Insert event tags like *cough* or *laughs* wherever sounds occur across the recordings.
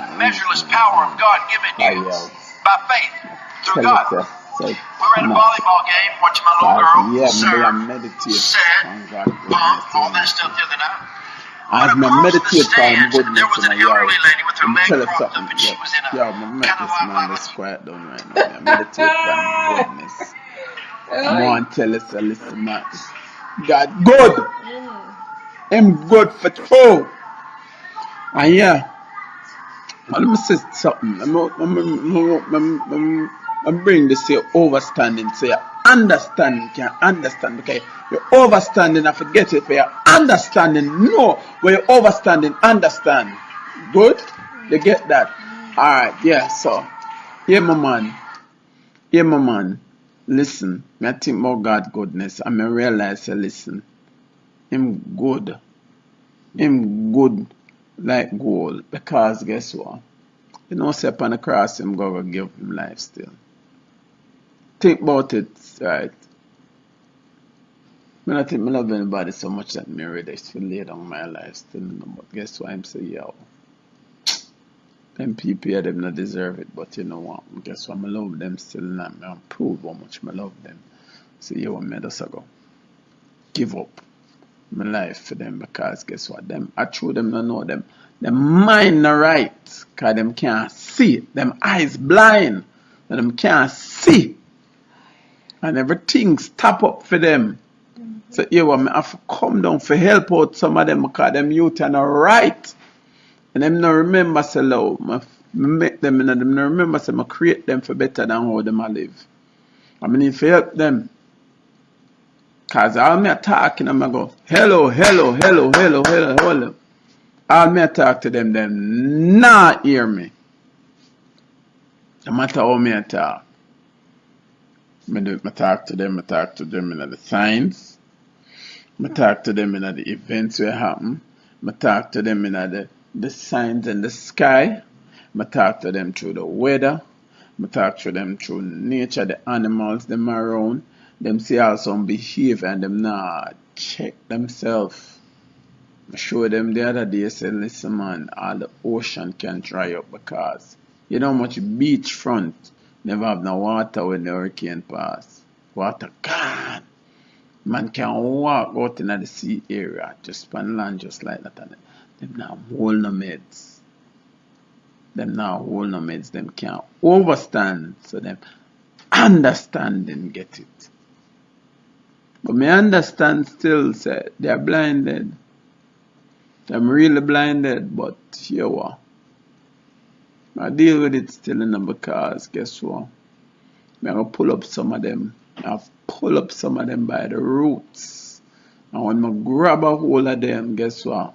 that measureless power of God given you by faith through God. We were at a volleyball game watching my little girl serve, set, pump, all that stuff the other night. I've But been across the meditate on stands, goodness there was an my yard. elderly lady with her Let me leg tell propped up, something. and she was in a yeah, I'm kind of this like, man like that's quiet down right now. I meditate *laughs* on goodness. I want to tell us a listen, man. God good. Mm. Him good for true. And ah, yeah, let me say something. I'm, I'm, I'm, I'm, I'm, I'm, I'm bring this here overstanding so you understand, can understand. Okay, you're overstanding, I forget it, but you're understanding. No, when you're overstanding, understand. Good? You get that? Alright, yeah, so, yeah, my man. Yeah, my man. Listen, I think about God goodness. I me realize, listen, Him good. Him good like gold. Because guess what? You know, say upon the cross, Him go give Him life still. Think about it, right? Me not think me love anybody so much that me ready to lay down my life still. But guess what? I'm say, yo, them people here, them not deserve it. But you know what? Guess what? I love them still, and I'm I'm prove how much I love them. So yo, me just go give up my life for them because guess what? Them I true them not know them. Them mind not right. Cause them can't see. Them eyes blind. And them can't see. And everything stop up for them. So yeah, well, I have come down for help out some of them because them youth are not right. And them not remember say love. I make them and them not remember so I create them for better than how them a live. I mean if help them. Cause all me talking them I go, hello, hello, hello, hello, hello, hello. All me talk to them, them not hear me. No matter how me talk. Me, do, me talk to them, I talk to them in the signs. I talk to them in the events where happen. I talk to them in the, the signs in the sky. I talk to them through the weather. I talk to them through nature, the animals them around. Them see how some behave and them not check themselves. Show them the other day, say, listen man, all the ocean can dry up because you know much beachfront never have no water when the hurricane pass. Water gone. Man can walk out in the sea area, just on land just like that. And them now hold no meds. Them now hold no meds. Them can't overstand. So them understand and get it. But me understand still say they are blinded. Them really blinded, but here what? I deal with it still in because guess what? I'm gonna pull up some of them. I've pull up some of them by the roots. And when I grab a hold of them, guess what?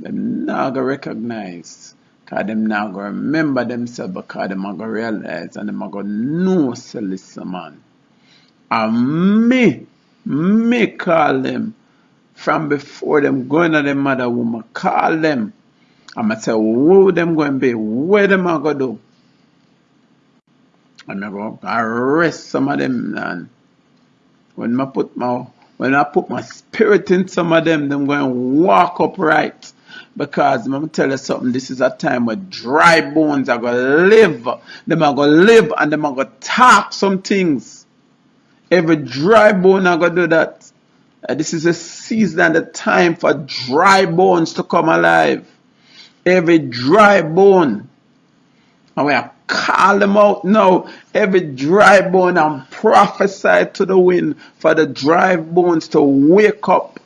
Them not gonna recognize. Cause them not gonna remember themselves because them not gonna realize and them not gonna know say listen man. And me, me call them from before them going to them mother woman, call them. I'ma say who them going to be, where them are gonna do. I'm gonna arrest some of them and when I put my when I put my spirit in some of them, them going to walk upright. Because I'm gonna tell you something, this is a time where dry bones are gonna live. Them are gonna live and them are gonna talk some things. Every dry bone are gonna do that. Uh, this is a season and a time for dry bones to come alive. Every dry bone. And we are call them out now. Every dry bone and prophesy to the wind for the dry bones to wake up.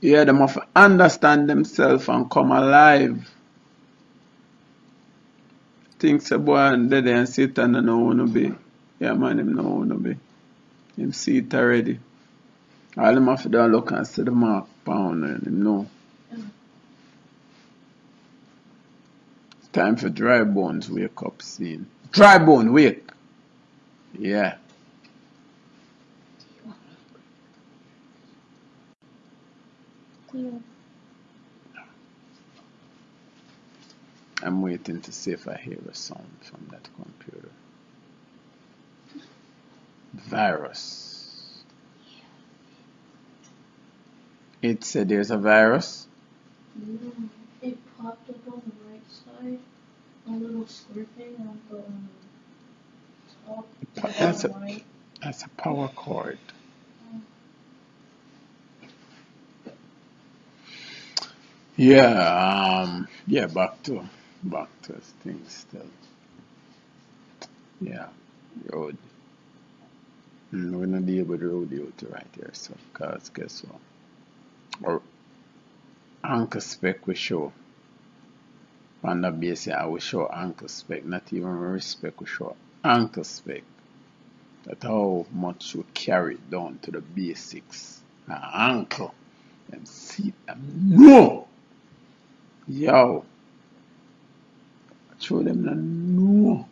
Yeah, them have to understand themselves and come alive. Things a boy and dead and sit and no wanna be. Yeah man, him no wanna be. Him see it already. All him have to do look and see the mark pound and him know. It's time for dry bones wake up scene. Dry bone wake. Yeah. I'm waiting to see if I hear a sound from that computer. Virus. It said there's a virus. Mm, it popped up on the right side, a little square thing on the top. That's a, that's a power cord. Yeah, um, yeah, back to back to things still. Yeah, road. Mm, we're not able to rodeo to right here, so cause guess what? Or anchor spec we show. On the base I will show anchor spec, not even respect we show anchor spec. That's how much we carry down to the basics. An anchor. Them see them no Yo. Show them the no.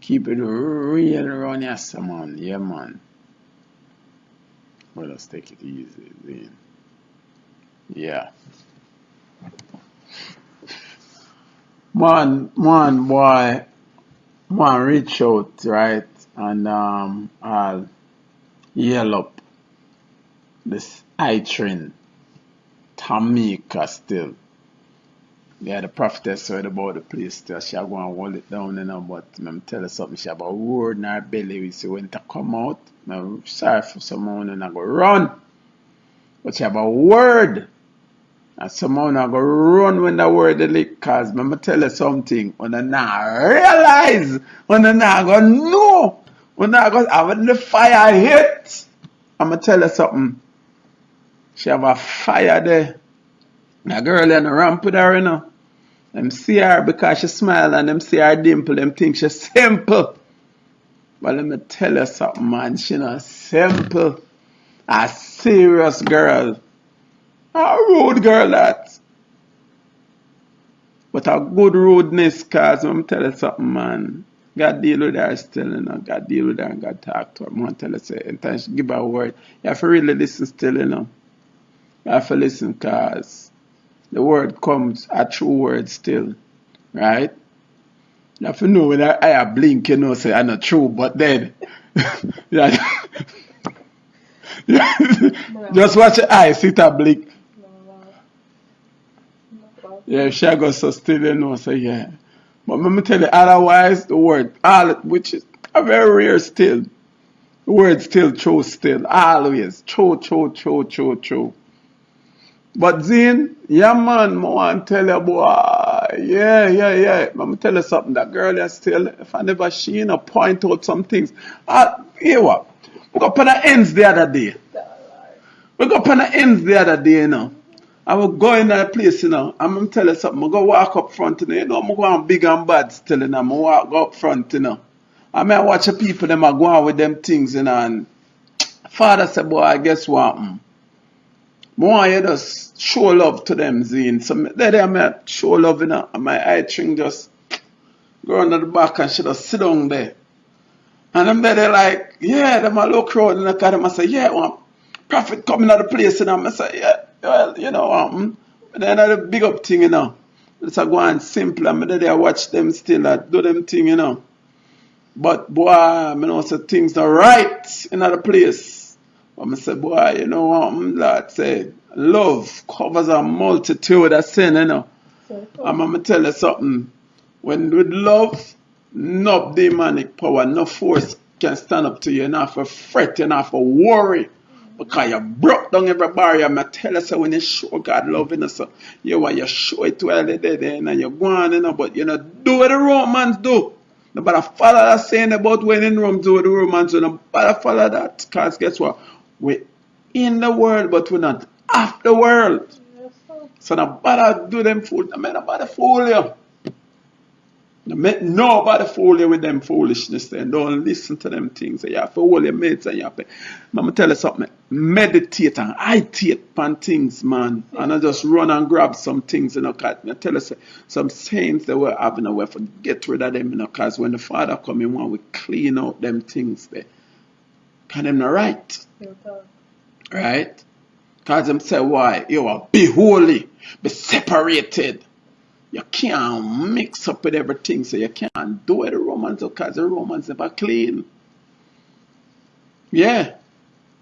Keep it real around here, man. Yeah, man. Well, let's take it easy, then. Yeah. Man, man, boy, man, reach out, right? And um, I'll yell up this eye train. Tamika still. Yeah, the prophetess heard about the place. She go and hold it down, you know, but I'm tell her something. She have a word in her belly. We say when to come out, I'm sorry for someone and I go run. But she have a word. And someone I go run when the word is lick. Cause I'm tell her something. When I not realize, when I not go know, when I go have the fire hit, I'm gonna tell her something. She have a fire there. A girl in the ramp with her, you know. Them see her because she smile and them see her dimple, them think she simple. But let me tell you something, man. She not simple. A serious girl. A rude girl that. But a good rudeness, cause me tell you something, man. God deal with her still, you know. God deal with her and God talk to her. I want to tell her, say, she give her a word, you have to really listen still, you know. You have to listen, cause the word comes a true word still, right? You have to know when I, blink, you know, say I'm not true, but then, *laughs* yeah, *laughs* just watch the eye, sit and blink. Yeah, she go so still, you know, say yeah. But let me tell you, otherwise, the word, all, which is a very rare still, the word still true still, always, true, true, true, true, true. But Zane, yeah man, I want to tell you boy, yeah, yeah, yeah. Me tell you something, that girl is still, if I never she, you point out some things. Uh, here what? We got on the ends the other day. We got on the ends the other day, you know. I will go in that place, you know. I'm gonna tell you something. I go walk up front, you know. You know, I'm going big and bad still, you know. I walk up front, you know. I mean, I watch the people, them are going with them things, you know. And father said, boy, I guess what? Mm? More you just show love to them, Zine. So they there me show love, you know, and my eye string just go under the back and she just sit down there. And them there they like, yeah, them a look around and look at them and say, yeah, well, prophet coming out of the place, and. I say, yeah, well, you know, um, then the big up thing, you know. It's a go and simple, and me there watch them still uh, do them thing, you know. But boy, I know so things are right in other place. But I say, boy, you know what, Lord say, love covers a multitude of sin, you know. And I'm going to tell you something. When with love, no demonic power, no force can stand up to you. You're not for fret, you're not for worry. Because you broke down every barrier. I'm tell you, so when you show God love, you know, so you want you show it to all the day, and you're going, you know, but you know, do what the Romans do. Nobody follow that saying about when in Rome do what the Romans do. Nobody follow that. Because guess what? We're in the world, but we're not of the world. So no bother do them fool. No bother fool you. Nobody fool you with them foolishness. Then don't listen to them things. You have to hold your mates and you have to. I'm tell you something. Meditate and ideate on things, man. And I just run and grab some things, you know. I tell you some sayings that we're having away for get rid of them, you know. Cause when the Father come in, we clean out them things there. Can them not right? Right? Because them say why? You are be holy, be separated. You can't mix up with everything, so you can't do it the Romans because the Romans never clean. Yeah.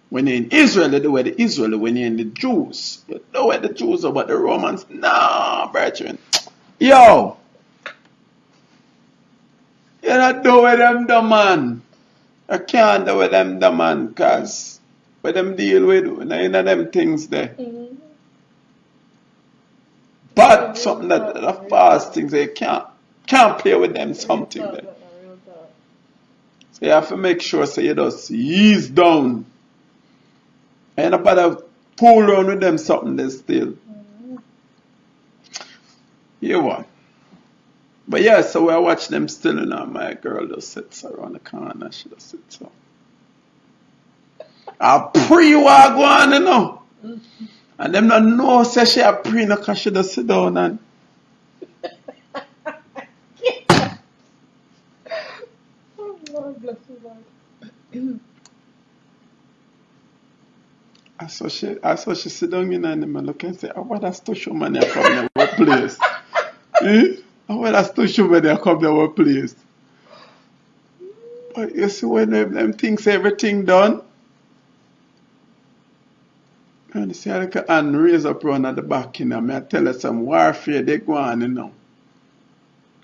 When you're in Israel, they do with the Israel. When you're in the Jews, you know where the Jews but the Romans, no, brethren. Yo! You don't do with them the man. I can't do with them the man, cause what them deal with, none of them things there. Mm-hmm. But something that the fast things they can't can't play with them something there. So you have to make sure so you just ease down. And about pull around with them something there still. Mm-hmm. You what? But yeah, so I watch them still and you my girl just sits around the corner, she just sits so. I pre what go on, you know. And them not know say she a pre no cause she just sit down and I saw she I saw she sit down in and look and say, Oh what that's to show money from the place. eh? *laughs* Well that's to show they come to our place. But you see when them, them thinks everything done and you see hand raise up around at the back, you know. I tell you some warfare they go on, you know.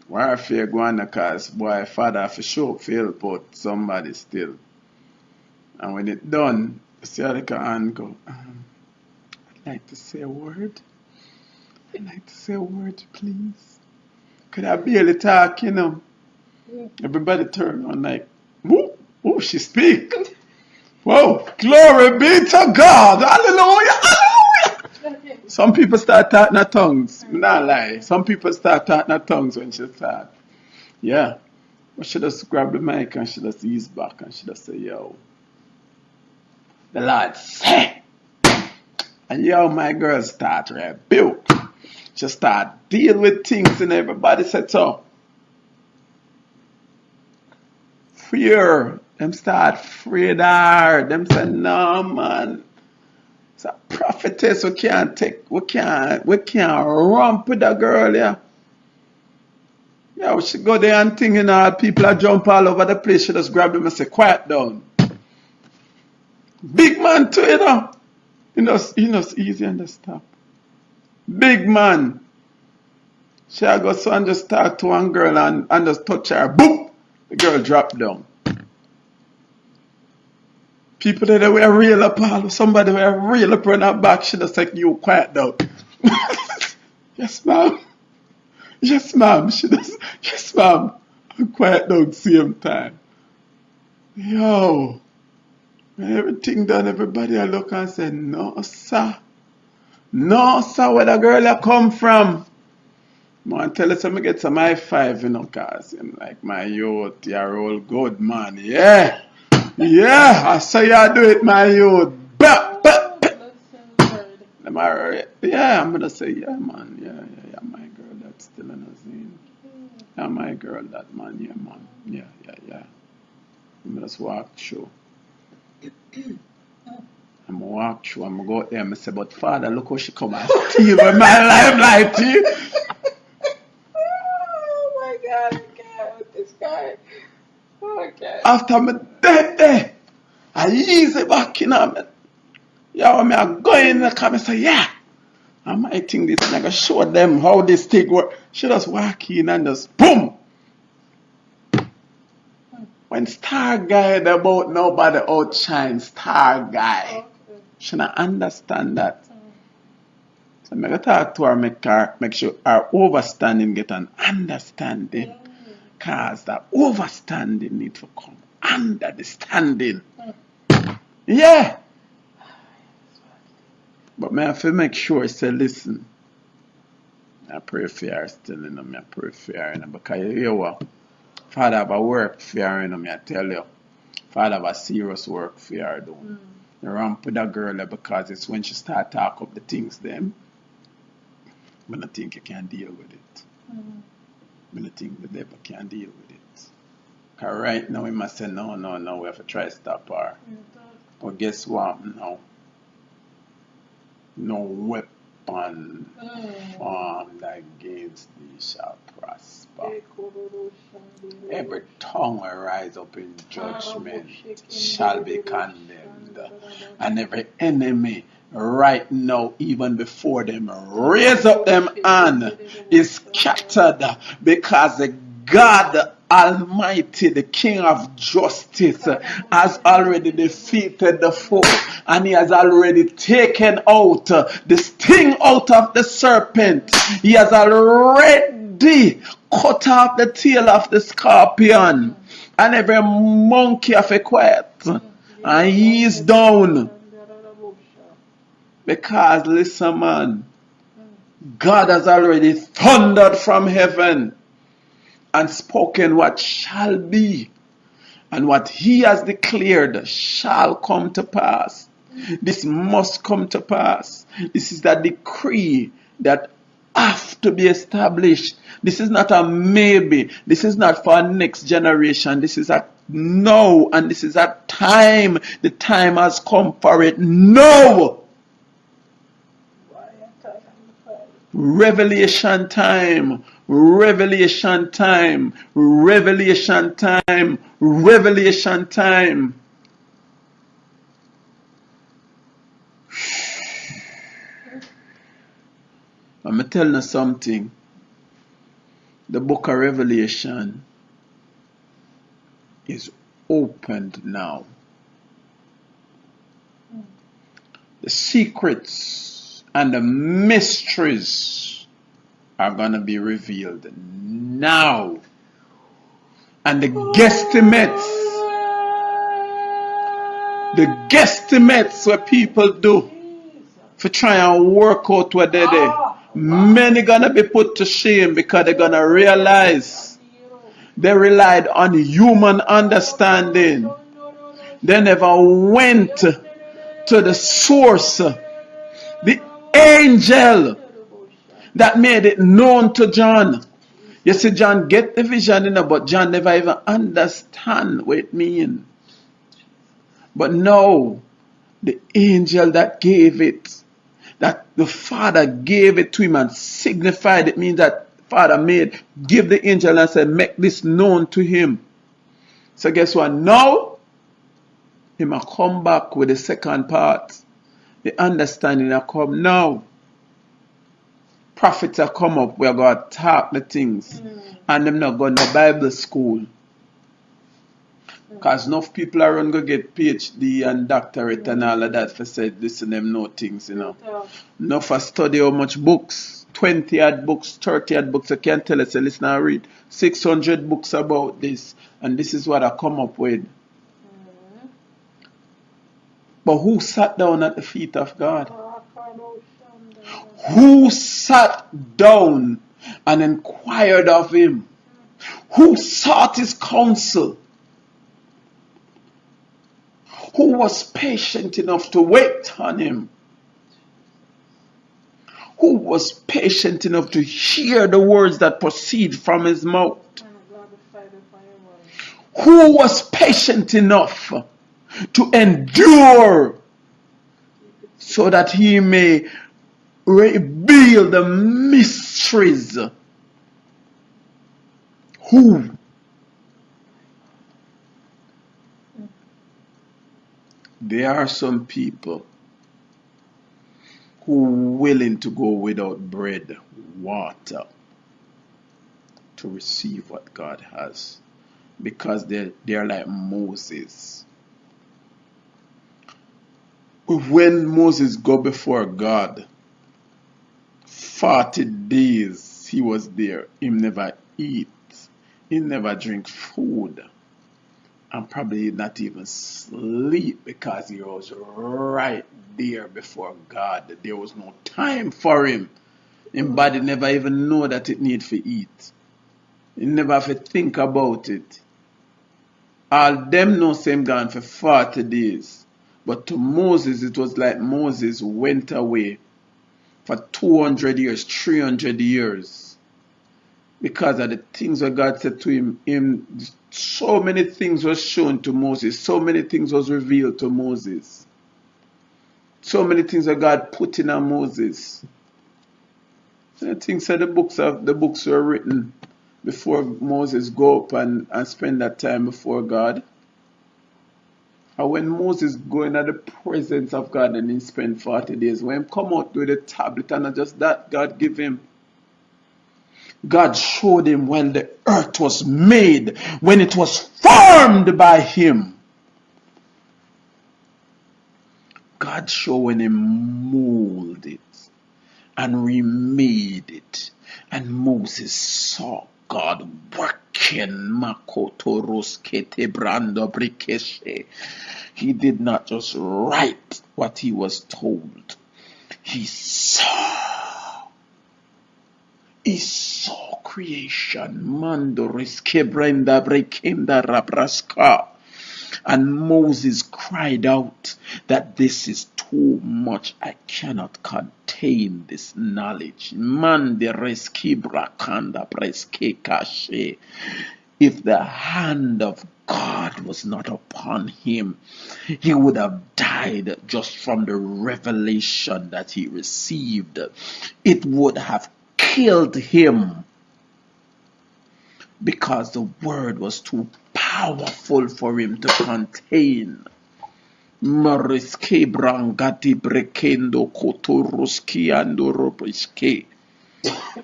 Warfare go on because boy father for sure feel but somebody still. And when it done, you see hand go, um, I'd like to say a word. I'd like to say a word, please. Could I barely talk, you know? Everybody turn on like, whoo, whoo, she speak. *laughs* Whoa, glory be to God. Hallelujah. Hallelujah. *laughs* Some people start talking in tongues. Not lie. Some people start talking in tongues when she start. Yeah. But she just grab the mic and she just ease back and she just say, yo. The Lord say. And yo, my girl start rebuke. She start deal with things and everybody said so. Fear them start afraid her. Them say, no man. It's a prophetess. We can't take, we can't, we can't romp with a girl, yeah. Yeah, we should go there and think, you know, people are jump all over the place. She just grab them and say, quiet down. Big man too, you know. You know, you know, it's easy and stop. Big man. She go so and just talk to one girl and, and just touch her. Boom! The girl drop down. People that were real up, somebody were real up on her back, she just like, you quiet down. *laughs* yes, ma'am. Yes, ma'am. She does. Yes, ma'am. I'm quiet down same time. Yo. When everything done, everybody I look and say, no, sir. No, sir, where the girl I come from? Man, tell us I'm get some high five, you know, cause I'm like, my youth, you're all good, man. Yeah. Yeah, I say you do it, my youth. But, but, but. Am I right? Yeah, I'm gonna say, yeah, man. Yeah, yeah, yeah, my girl, that's still in a scene. Yeah, my girl, that man, yeah, man. Yeah, yeah, yeah. I'm just walk through. *clears throat* Walk through, I'm go out there and say, but Father, look how she come and steal my life like you. oh my God, I with this guy. Okay. After me dead there, I ease it back in on me. Yo, me I go in the car and say, yeah. I might think this nigga show them how this thing work. She just walk in and just boom. When star guy about nobody outshine star guy. She not understand that. So I talk to her, make her make sure her overstanding get an understanding cause that overstanding need to come under the standing. Yeah. But may I have make sure say, listen. I pray for you still, you know, I pray for you, you know, because you hear what? Father have a work for you, you know, I tell you. Father have a serious work for you doing. Mm. Mm. Ramp with that girl because it's when she start talk up the things them, when I think you can deal with it. Mm. I think the devil can't deal with it. Cause right now we must say no, no, no, we have to try to stop her. But guess what? No. No weapon weapon formed against thee shall prosper. Every tongue will rise up in judgment shall be condemned, and every enemy right now, even before them, raise up them hand is scattered because the God Almighty, the King of justice, has already defeated the foe and he has already taken out uh, the sting out of the serpent. He has already cut off the tail of the scorpion and every monkey of a quiet and he is down. Because listen man, God has already thundered from heaven and spoken what shall be, and what he has declared shall come to pass. This must come to pass. This is the decree that have to be established. This is not a maybe. This is not for next generation. This is a no, and this is a time. The time has come for it. No. Revelation time. Revelation time. Revelation time. Revelation time. I'm telling you something. The book of Revelation is opened now. The secrets and the mysteries are going to be revealed now. And the guesstimates, the guesstimates what people do for try and work out what they do. Many gonna be put to shame because they're gonna realize they relied on human understanding. They never went to the source, the angel that made it known to John. You see, John get the vision, you know, but John never even understand what it mean. But no, the angel that gave it, that the Father gave it to him and signified it means that Father made, give the angel and said, make this known to him. So guess what? Now, he might come back with the second part. The understanding will come now prophets have come up, we are going to talk the things. Mm. And them not going to Bible school. Because enough people are going to get PhD and doctorate and all of that for say, listen, them know things, you know. Yeah. Enough for study how much books, 20 odd books, 30 odd books, I can't tell us, listen, I read 600 books about this. And this is what I come up with. Mm. But who sat down at the feet of God? who sat down and inquired of him, who sought his counsel, who was patient enough to wait on him, who was patient enough to hear the words that proceed from his mouth, who was patient enough to endure so that he may reveal the mysteries. Who? There are some people who are willing to go without bread, water, to receive what God has. Because they're, they're like Moses. When Moses go before God, 40 days he was there. He never eat. He never drink food. And probably not even sleep because he was right there before God. There was no time for him. His body never even know that it need to eat. He never have to think about it. All them know same gone for 40 days. But to Moses, it was like Moses went away for 200 years, 300 years. Because of the things that God said to him, him, so many things was shown to Moses, so many things was revealed to Moses. So many things that God put in on Moses. I think so the books of the books were written before Moses go up and, and spend that time before God. And when Moses go into the presence of God and he spent 40 days, when he come out with the tablet and not just that God give him. God showed him when the earth was made, when it was formed by him. God showing him mold it and remade it. And Moses saw God working Brando. He did not just write what he was told. He saw. He saw creation. Mandoriske Brenda Brekenda Rabraska. And Moses cried out that this is too much. I cannot contain this knowledge. If the hand of God was not upon him, he would have died just from the revelation that he received. It would have killed him because the word was too powerful for him to contain. Mariske brangati brekendo kotoruski andoropiske.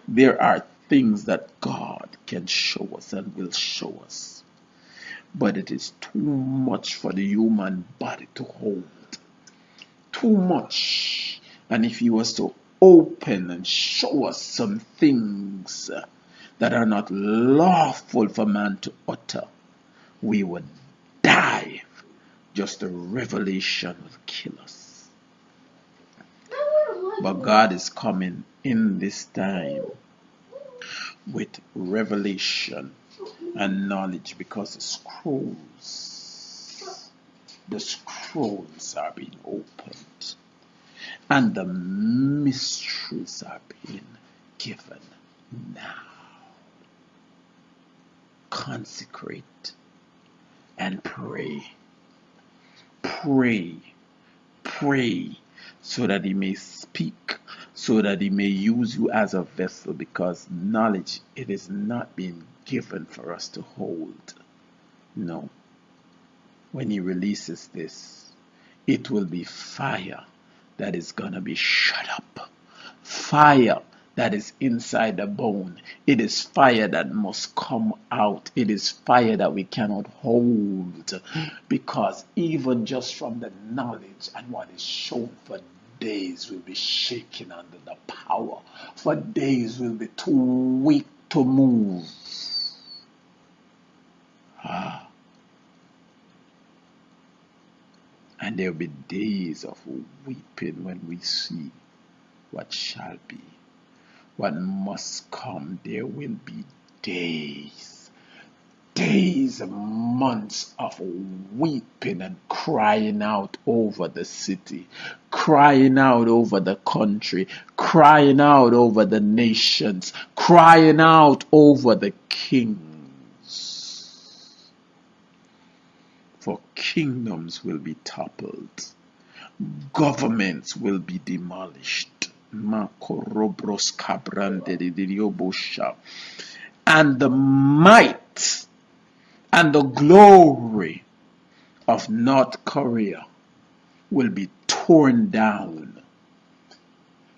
There are things that God can show us and will show us. But it is too much for the human body to hold. Too much. And if he was to open and show us some things that are not lawful for man to utter, we would die. Just the revelation will kill us. But God is coming in this time with revelation and knowledge because the scrolls, the scrolls are being opened and the mysteries are being given now. Consecrate and pray. Pray. Pray so that he may speak, so that he may use you as a vessel because knowledge it is not being given for us to hold. No. When he releases this, it will be fire that is going to be shut up. Fire that is inside the bone. It is fire that must come out. It is fire that we cannot hold because even just from the knowledge and what is shown for days will be shaking under the power. For days will be too weak to move. Ah. And there will be days of weeping when we see what shall be what must come, there will be days, days and months of weeping and crying out over the city, crying out over the country, crying out over the nations, crying out over the kings. For kingdoms will be toppled, governments will be demolished and the might and the glory of North Korea will be torn down.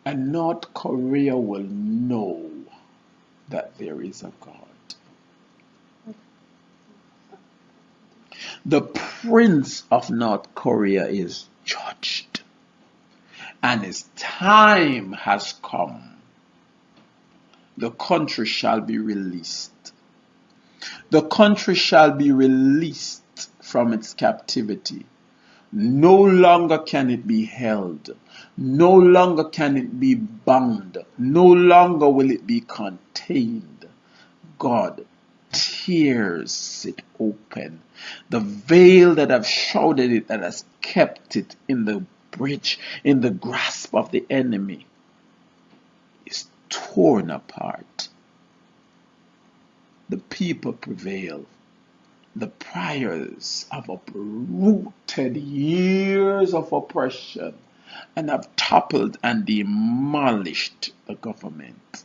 And North Korea will know that there is a God. The prince of North Korea is judged and his time has come. The country shall be released. The country shall be released from its captivity. No longer can it be held. No longer can it be bound. No longer will it be contained. God tears it open. The veil that have shrouded it, that has kept it in the bridge in the grasp of the enemy is torn apart. The people prevail. The priors have uprooted years of oppression and have toppled and demolished the government.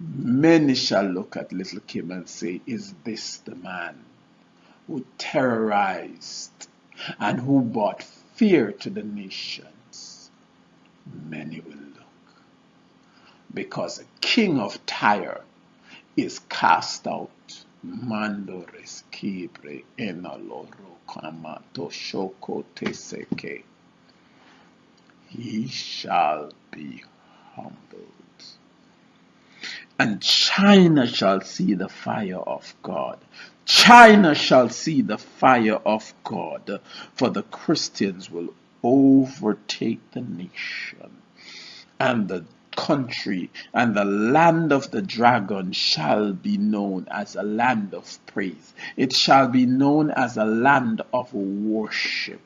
Many shall look at little Kim and say, Is this the man who terrorized and who brought fear to the nations? Many will look because the king of Tyre is cast out. Mandores kibre enaloro kamato shoko teseke. He shall be humbled. And China shall see the fire of God. China shall see the fire of God, for the Christians will overtake the nation. And the country and the land of the dragon shall be known as a land of praise. It shall be known as a land of worship.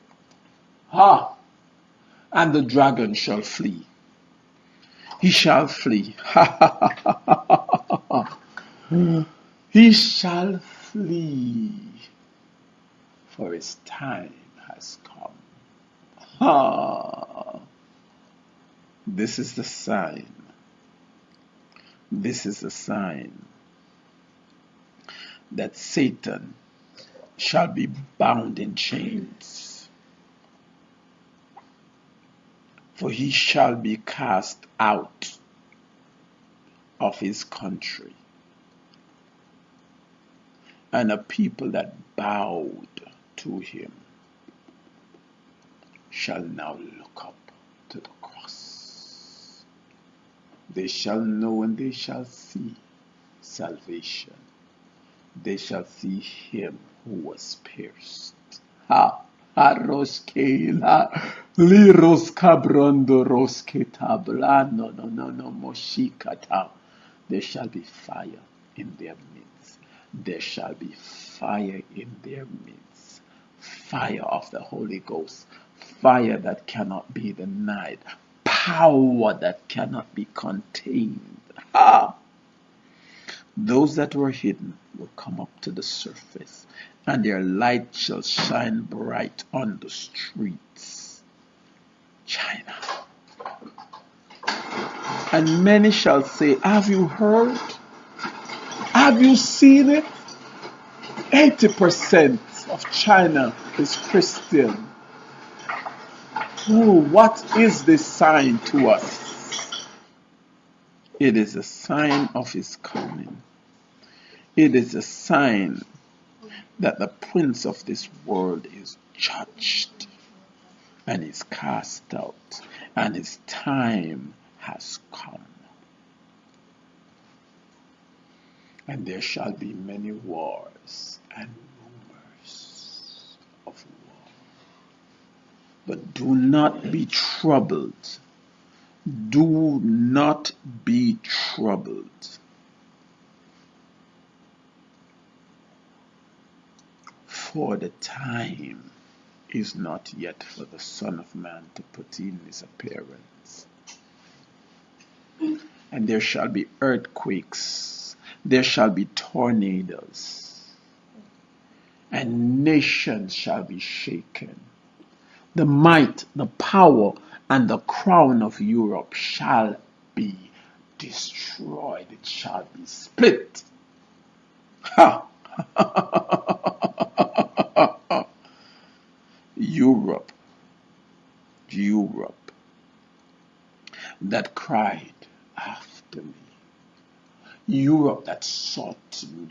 Ha! And the dragon shall flee. He shall flee. *laughs* he shall flee. For his time has come. Ha! This is the sign. This is the sign that Satan shall be bound in chains. For he shall be cast out of his country. And a people that bowed to him shall now look up to the cross. they shall know and they shall see salvation. They shall see him who was pierced. Ha! Aroskela, liros cabrondo rosketa no no no no moshikata. There shall be fire in their midst. There shall be fire in their midst. Fire of the Holy Ghost. Fire that cannot be denied power that cannot be contained. Ah! Those that were hidden will come up to the surface, and their light shall shine bright on the streets. China. And many shall say, Have you heard? Have you seen it? 80% of China is Christian. Oh, what is this sign to us? It is a sign of his coming. It is a sign that the prince of this world is judged and is cast out, and his time has come. And there shall be many wars and rumors of war. but do not be troubled. Do not be troubled. For the time is not yet for the Son of Man to put in his appearance. And there shall be earthquakes, there shall be tornadoes, and nations shall be shaken the might, the power, and the crown of Europe shall be destroyed. It shall be split. Ha! *laughs* Europe, Europe, that cried after me. Europe that sought me.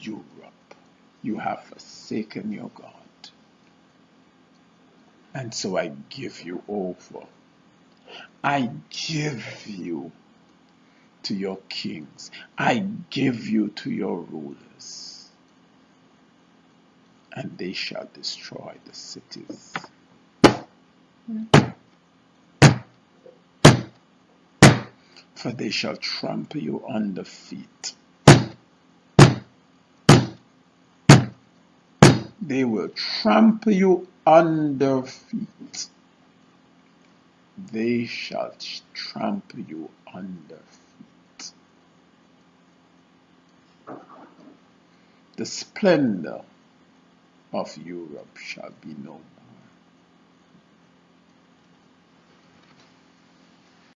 Europe, you have forsaken your God. And so I give you over. I give you to your kings. I give you to your rulers. And they shall destroy the cities. For they shall trample you under feet. They will trample you under feet. They shall trample you under feet. The splendor of Europe shall be no.